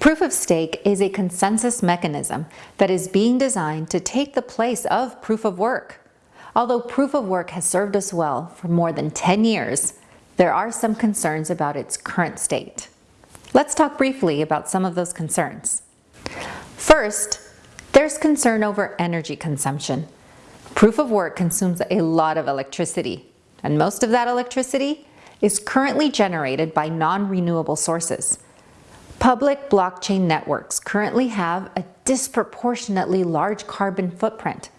Proof of stake is a consensus mechanism that is being designed to take the place of proof of work. Although proof of work has served us well for more than 10 years, there are some concerns about its current state. Let's talk briefly about some of those concerns. First, there's concern over energy consumption. Proof of work consumes a lot of electricity, and most of that electricity is currently generated by non-renewable sources. Public blockchain networks currently have a disproportionately large carbon footprint,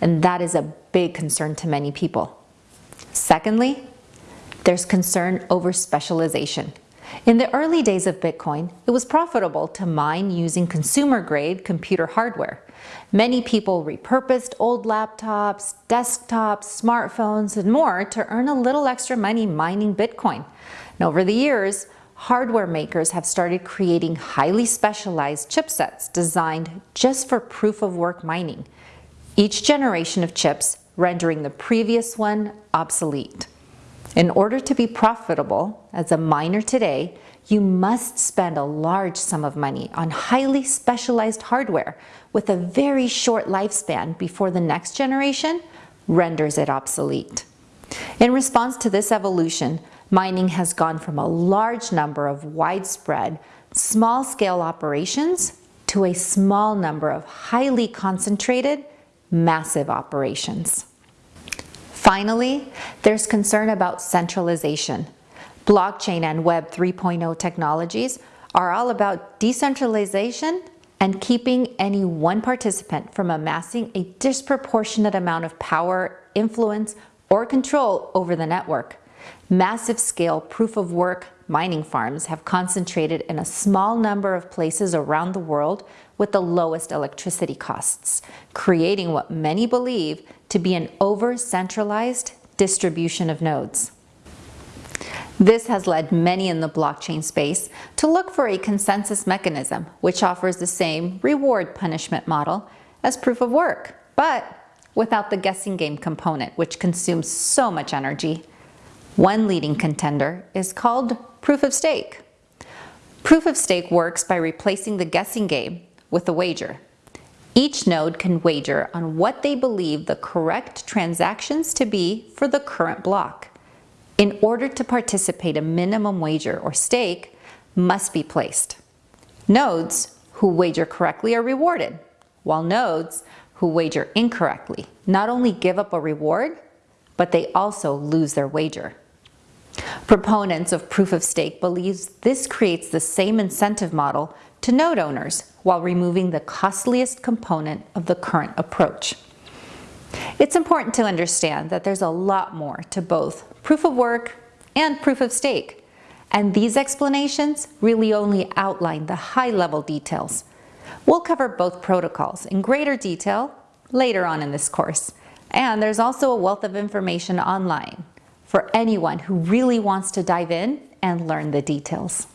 and that is a big concern to many people. Secondly, there's concern over specialization. In the early days of Bitcoin, it was profitable to mine using consumer-grade computer hardware. Many people repurposed old laptops, desktops, smartphones, and more to earn a little extra money mining Bitcoin. And over the years, hardware makers have started creating highly specialized chipsets designed just for proof-of-work mining, each generation of chips rendering the previous one obsolete. In order to be profitable as a miner today, you must spend a large sum of money on highly specialized hardware with a very short lifespan before the next generation renders it obsolete. In response to this evolution, mining has gone from a large number of widespread, small-scale operations to a small number of highly concentrated, massive operations. Finally, there's concern about centralization. Blockchain and Web 3.0 technologies are all about decentralization and keeping any one participant from amassing a disproportionate amount of power, influence, or control over the network. Massive scale proof of work mining farms have concentrated in a small number of places around the world with the lowest electricity costs, creating what many believe to be an over-centralized distribution of nodes. This has led many in the blockchain space to look for a consensus mechanism which offers the same reward-punishment model as proof of work, but without the guessing game component which consumes so much energy. One leading contender is called proof of stake. Proof of stake works by replacing the guessing game with a wager. Each node can wager on what they believe the correct transactions to be for the current block. In order to participate, a minimum wager or stake must be placed. Nodes who wager correctly are rewarded, while nodes who wager incorrectly not only give up a reward, but they also lose their wager. Proponents of proof of stake believes this creates the same incentive model to node owners while removing the costliest component of the current approach. It's important to understand that there's a lot more to both proof of work and proof of stake, and these explanations really only outline the high-level details. We'll cover both protocols in greater detail later on in this course, and there's also a wealth of information online for anyone who really wants to dive in and learn the details.